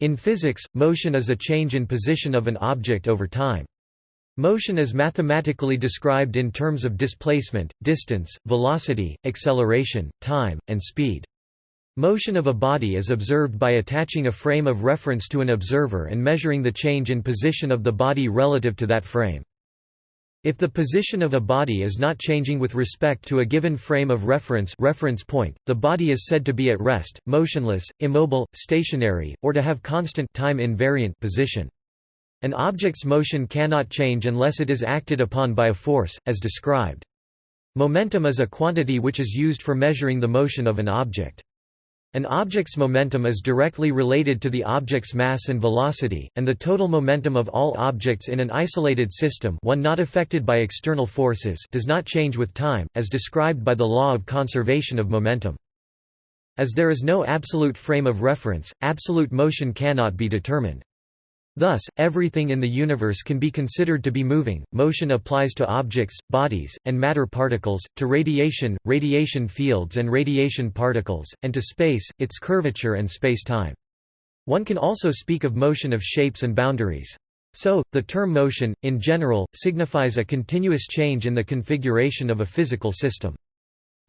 In physics, motion is a change in position of an object over time. Motion is mathematically described in terms of displacement, distance, velocity, acceleration, time, and speed. Motion of a body is observed by attaching a frame of reference to an observer and measuring the change in position of the body relative to that frame. If the position of a body is not changing with respect to a given frame of reference reference point, the body is said to be at rest, motionless, immobile, stationary, or to have constant time invariant position. An object's motion cannot change unless it is acted upon by a force, as described. Momentum is a quantity which is used for measuring the motion of an object. An object's momentum is directly related to the object's mass and velocity, and the total momentum of all objects in an isolated system one not affected by external forces does not change with time, as described by the law of conservation of momentum. As there is no absolute frame of reference, absolute motion cannot be determined. Thus, everything in the universe can be considered to be moving. Motion applies to objects, bodies, and matter particles, to radiation, radiation fields and radiation particles, and to space, its curvature and space-time. One can also speak of motion of shapes and boundaries. So, the term motion, in general, signifies a continuous change in the configuration of a physical system.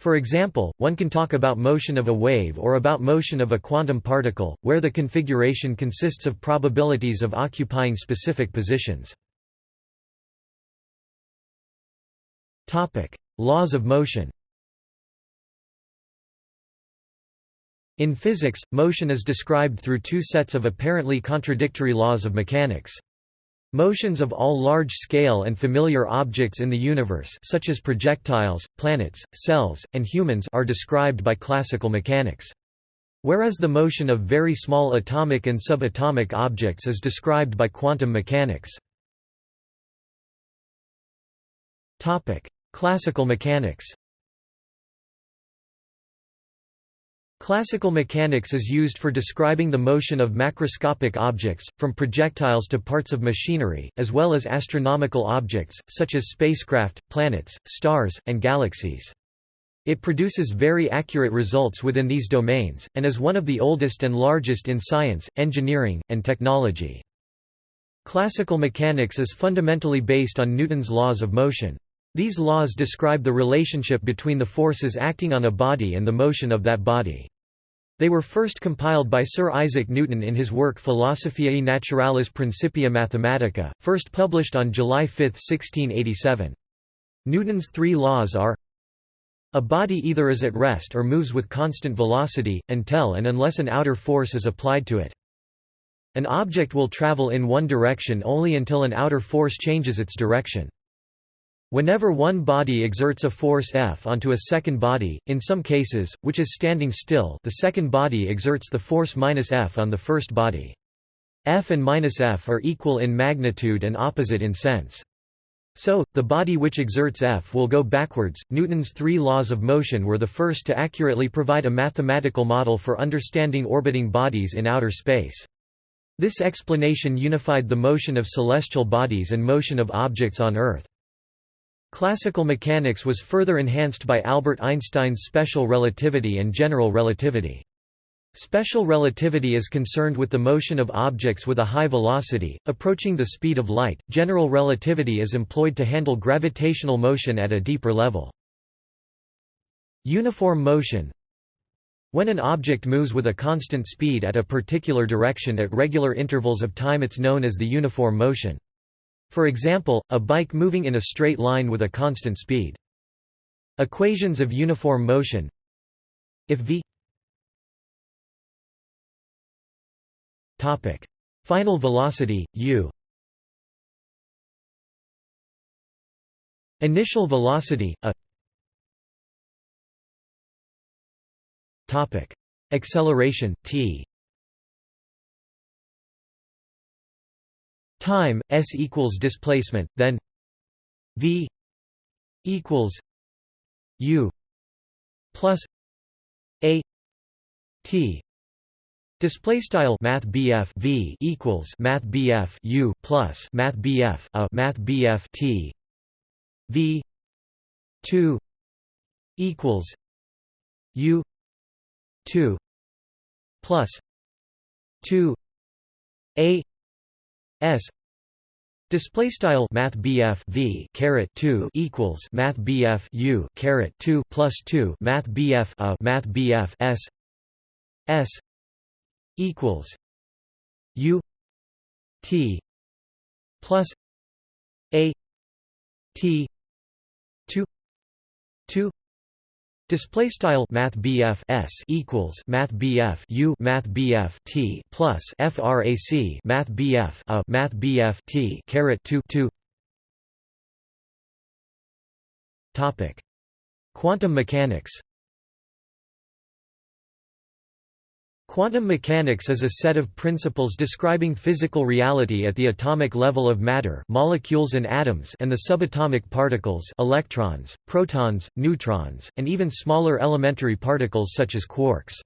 For example, one can talk about motion of a wave or about motion of a quantum particle, where the configuration consists of probabilities of occupying specific positions. Laws of motion In physics, motion is described through two sets of apparently contradictory laws of mechanics. Motions of all large-scale and familiar objects in the universe such as projectiles, planets, cells, and humans are described by classical mechanics. Whereas the motion of very small atomic and subatomic objects is described by quantum mechanics. Classical mechanics Classical mechanics is used for describing the motion of macroscopic objects, from projectiles to parts of machinery, as well as astronomical objects, such as spacecraft, planets, stars, and galaxies. It produces very accurate results within these domains, and is one of the oldest and largest in science, engineering, and technology. Classical mechanics is fundamentally based on Newton's laws of motion. These laws describe the relationship between the forces acting on a body and the motion of that body. They were first compiled by Sir Isaac Newton in his work Philosophiae Naturalis Principia Mathematica, first published on July 5, 1687. Newton's three laws are a body either is at rest or moves with constant velocity, until and unless an outer force is applied to it. An object will travel in one direction only until an outer force changes its direction. Whenever one body exerts a force F onto a second body, in some cases, which is standing still the second body exerts the force minus F on the first body. F and minus F are equal in magnitude and opposite in sense. So, the body which exerts F will go backwards. Newton's three laws of motion were the first to accurately provide a mathematical model for understanding orbiting bodies in outer space. This explanation unified the motion of celestial bodies and motion of objects on Earth. Classical mechanics was further enhanced by Albert Einstein's special relativity and general relativity. Special relativity is concerned with the motion of objects with a high velocity, approaching the speed of light. General relativity is employed to handle gravitational motion at a deeper level. Uniform motion When an object moves with a constant speed at a particular direction at regular intervals of time it's known as the uniform motion. For example, a bike moving in a straight line with a constant speed. Equations of uniform motion. If v topic. Final velocity u. Initial velocity a. Topic. Acceleration t time s equals displacement then v equals u plus a t. Display style math v equals math u plus math BF a math t. V 2 equals u 2 plus 2 a s. Display style math v caret 2 equals math u caret 2 plus 2 math a math s. S. equals u t plus a t 2 2 Display style Math S equals Math U Math T plus FRAC Math a Math T caret two two. Topic. Quantum mechanics Quantum mechanics is a set of principles describing physical reality at the atomic level of matter molecules and atoms and the subatomic particles electrons, protons, neutrons, and even smaller elementary particles such as quarks.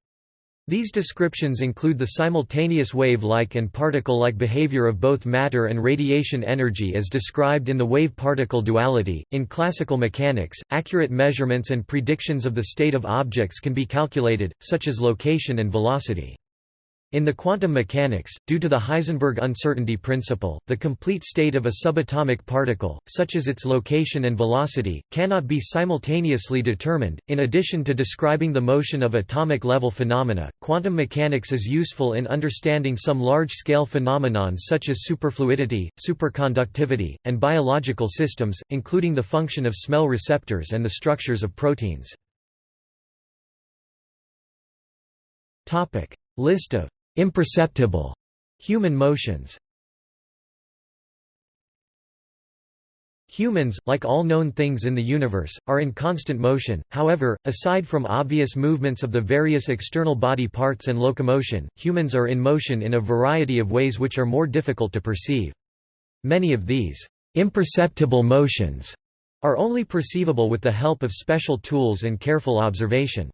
These descriptions include the simultaneous wave-like and particle-like behavior of both matter and radiation energy as described in the wave-particle duality. In classical mechanics, accurate measurements and predictions of the state of objects can be calculated, such as location and velocity. In the quantum mechanics, due to the Heisenberg uncertainty principle, the complete state of a subatomic particle, such as its location and velocity, cannot be simultaneously determined. In addition to describing the motion of atomic level phenomena, quantum mechanics is useful in understanding some large scale phenomenon such as superfluidity, superconductivity, and biological systems, including the function of smell receptors and the structures of proteins. List of Imperceptible human motions Humans, like all known things in the universe, are in constant motion, however, aside from obvious movements of the various external body parts and locomotion, humans are in motion in a variety of ways which are more difficult to perceive. Many of these imperceptible motions are only perceivable with the help of special tools and careful observation.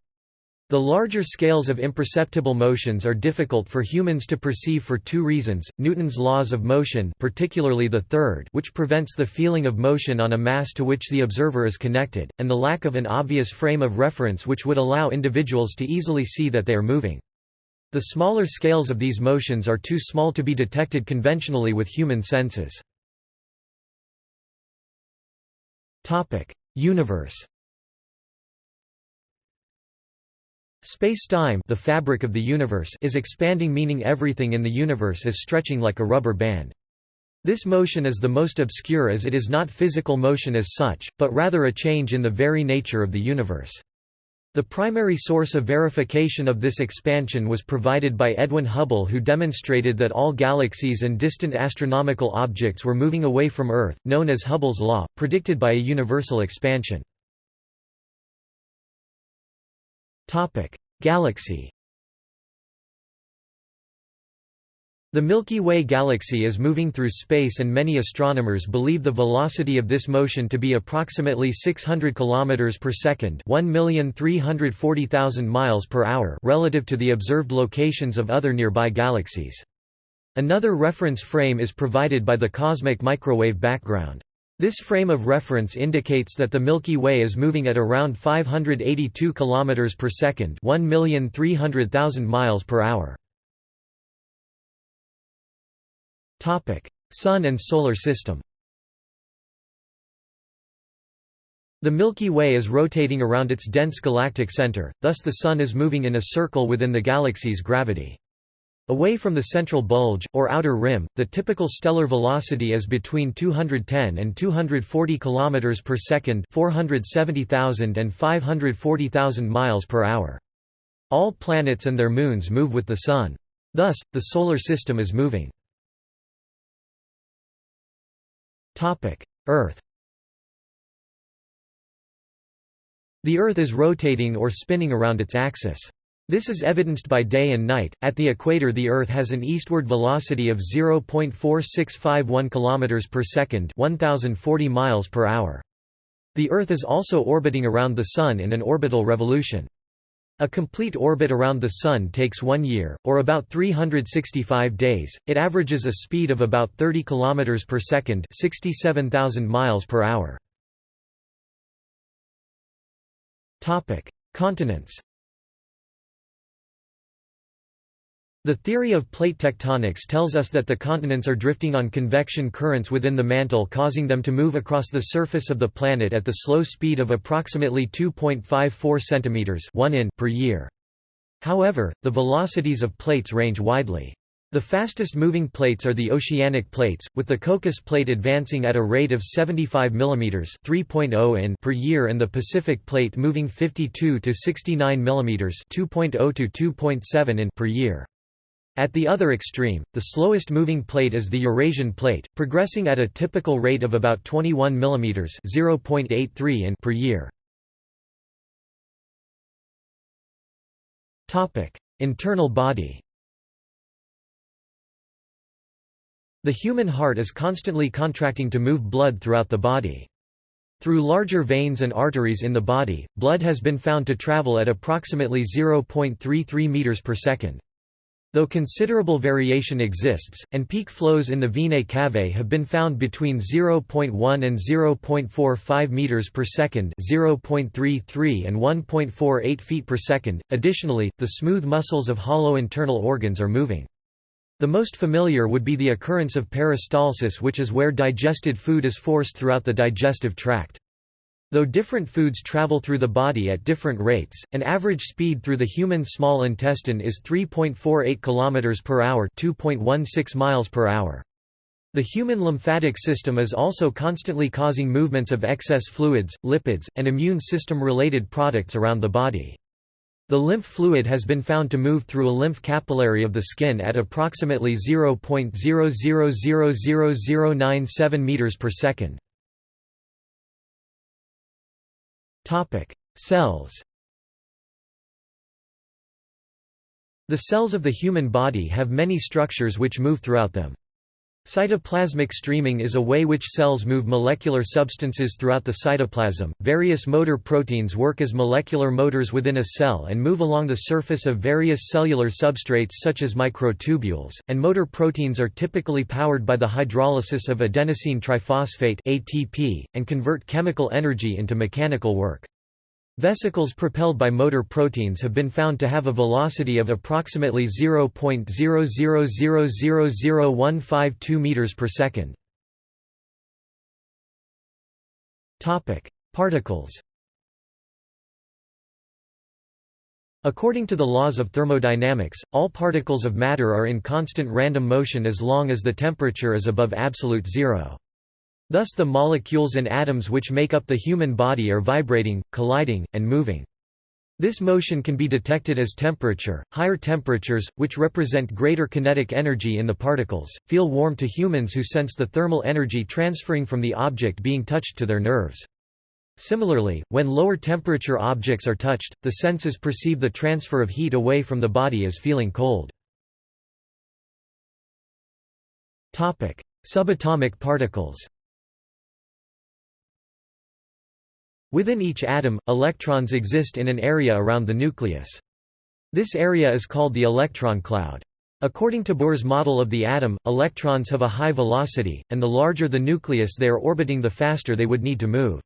The larger scales of imperceptible motions are difficult for humans to perceive for two reasons, Newton's laws of motion particularly the third which prevents the feeling of motion on a mass to which the observer is connected, and the lack of an obvious frame of reference which would allow individuals to easily see that they are moving. The smaller scales of these motions are too small to be detected conventionally with human senses. Universe Space-time the fabric of the universe is expanding meaning everything in the universe is stretching like a rubber band. This motion is the most obscure as it is not physical motion as such, but rather a change in the very nature of the universe. The primary source of verification of this expansion was provided by Edwin Hubble who demonstrated that all galaxies and distant astronomical objects were moving away from Earth, known as Hubble's law, predicted by a universal expansion. Galaxy The Milky Way galaxy is moving through space and many astronomers believe the velocity of this motion to be approximately 600 km per second, 1,340,000 miles per hour relative to the observed locations of other nearby galaxies. Another reference frame is provided by the cosmic microwave background. This frame of reference indicates that the Milky Way is moving at around 582 km per second, 1,300,000 miles per hour. Topic: Sun and solar system. The Milky Way is rotating around its dense galactic center, thus the Sun is moving in a circle within the galaxy's gravity. Away from the central bulge, or outer rim, the typical stellar velocity is between 210 and 240 km per second 470,000 and 540,000 miles per hour. All planets and their moons move with the Sun. Thus, the Solar System is moving. Earth The Earth is rotating or spinning around its axis. This is evidenced by day and night. At the equator, the Earth has an eastward velocity of 0.4651 km per second, 1040 miles per hour. The Earth is also orbiting around the Sun in an orbital revolution. A complete orbit around the Sun takes one year, or about 365 days. It averages a speed of about 30 km per second, 67,000 miles per hour. Topic: Continents. The theory of plate tectonics tells us that the continents are drifting on convection currents within the mantle causing them to move across the surface of the planet at the slow speed of approximately 2.54 cm 1 in per year. However, the velocities of plates range widely. The fastest moving plates are the oceanic plates, with the Cocos plate advancing at a rate of 75 mm 3.0 in per year and the Pacific plate moving 52 to 69 mm 2.0 to 2.7 in per year. At the other extreme, the slowest moving plate is the Eurasian plate, progressing at a typical rate of about 21 mm 0.83 in per year. Internal body The human heart is constantly contracting to move blood throughout the body. Through larger veins and arteries in the body, blood has been found to travel at approximately 0.33 meters per second. Though considerable variation exists, and peak flows in the venae cavae have been found between 0.1 and 0.45 meters per second, 0.33 and 1.48 feet per second. Additionally, the smooth muscles of hollow internal organs are moving. The most familiar would be the occurrence of peristalsis which is where digested food is forced throughout the digestive tract. Though different foods travel through the body at different rates, an average speed through the human small intestine is 3.48 km per hour, 2.16 miles per hour. The human lymphatic system is also constantly causing movements of excess fluids, lipids, and immune system related products around the body. The lymph fluid has been found to move through a lymph capillary of the skin at approximately 0.000097 meters per second. Cells. The cells of the human body have many structures which move throughout them. Cytoplasmic streaming is a way which cells move molecular substances throughout the cytoplasm. Various motor proteins work as molecular motors within a cell and move along the surface of various cellular substrates such as microtubules, and motor proteins are typically powered by the hydrolysis of adenosine triphosphate (ATP) and convert chemical energy into mechanical work. Vesicles propelled by motor proteins have been found to have a velocity of approximately 0.0000152 meters per second. Topic: Particles. According to the laws of thermodynamics, all particles of matter are in constant random motion as long as the temperature is above absolute zero. Thus the molecules and atoms which make up the human body are vibrating, colliding, and moving. This motion can be detected as temperature. Higher temperatures, which represent greater kinetic energy in the particles, feel warm to humans who sense the thermal energy transferring from the object being touched to their nerves. Similarly, when lower temperature objects are touched, the senses perceive the transfer of heat away from the body as feeling cold. Subatomic particles Within each atom, electrons exist in an area around the nucleus. This area is called the electron cloud. According to Bohr's model of the atom, electrons have a high velocity, and the larger the nucleus they are orbiting the faster they would need to move.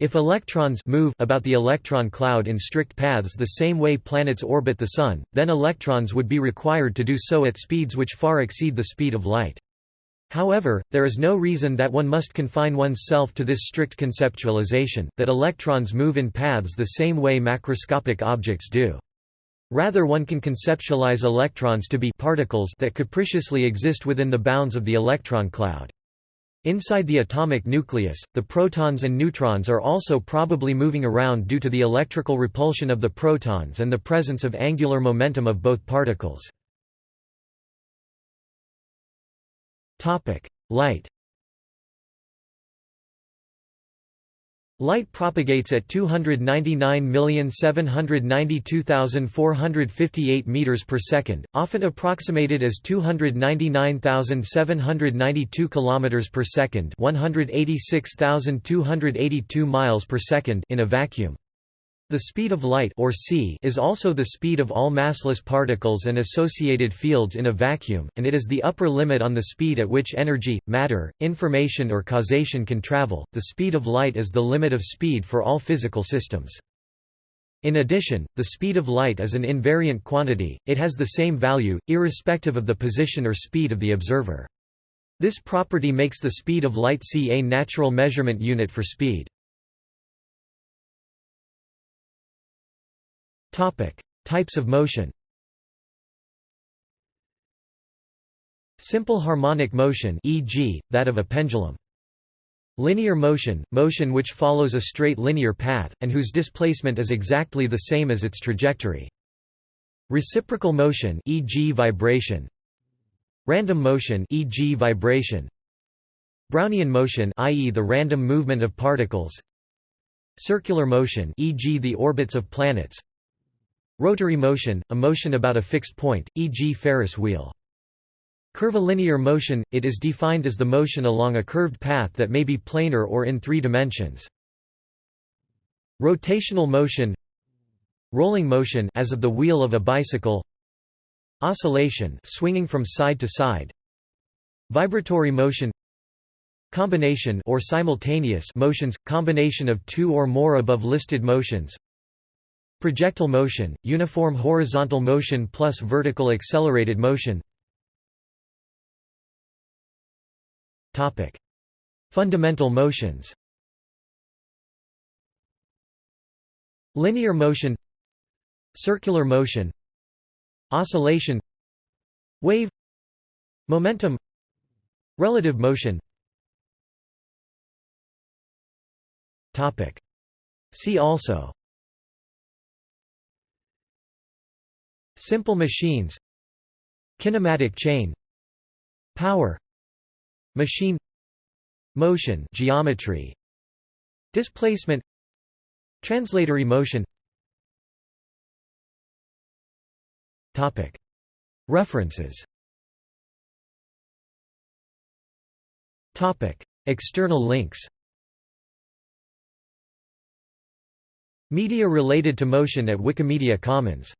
If electrons move about the electron cloud in strict paths the same way planets orbit the Sun, then electrons would be required to do so at speeds which far exceed the speed of light. However, there is no reason that one must confine oneself to this strict conceptualization, that electrons move in paths the same way macroscopic objects do. Rather one can conceptualize electrons to be particles that capriciously exist within the bounds of the electron cloud. Inside the atomic nucleus, the protons and neutrons are also probably moving around due to the electrical repulsion of the protons and the presence of angular momentum of both particles. Light Light propagates at 299,792,458 meters per second, often approximated as 299,792 kilometers per second, 186,282 miles per second in a vacuum. The speed of light or c is also the speed of all massless particles and associated fields in a vacuum, and it is the upper limit on the speed at which energy, matter, information or causation can travel. The speed of light is the limit of speed for all physical systems. In addition, the speed of light is an invariant quantity, it has the same value, irrespective of the position or speed of the observer. This property makes the speed of light c a natural measurement unit for speed. Types of motion Simple harmonic motion e.g., that of a pendulum. Linear motion, motion which follows a straight linear path, and whose displacement is exactly the same as its trajectory. Reciprocal motion e.g. vibration. Random motion e.g. vibration. Brownian motion i.e. the random movement of particles. Circular motion e.g. the orbits of planets. Rotary motion, a motion about a fixed point, e.g. Ferris wheel. Curvilinear motion – It is defined as the motion along a curved path that may be planar or in three dimensions. Rotational motion Rolling motion as of the wheel of a bicycle Oscillation swinging from side to side Vibratory motion Combination or simultaneous motions – combination of two or more above listed motions Projectile motion – uniform horizontal motion plus vertical accelerated motion. Fundamental motions. Linear motion Circular motion Oscillation Wave Momentum Relative motion. See also Simple machines Kinematic chain Power Machine Motion geometry Displacement Translatory motion. Topic. References. Topic. External links. Media related to motion at Wikimedia Commons